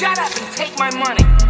shut up and take my money.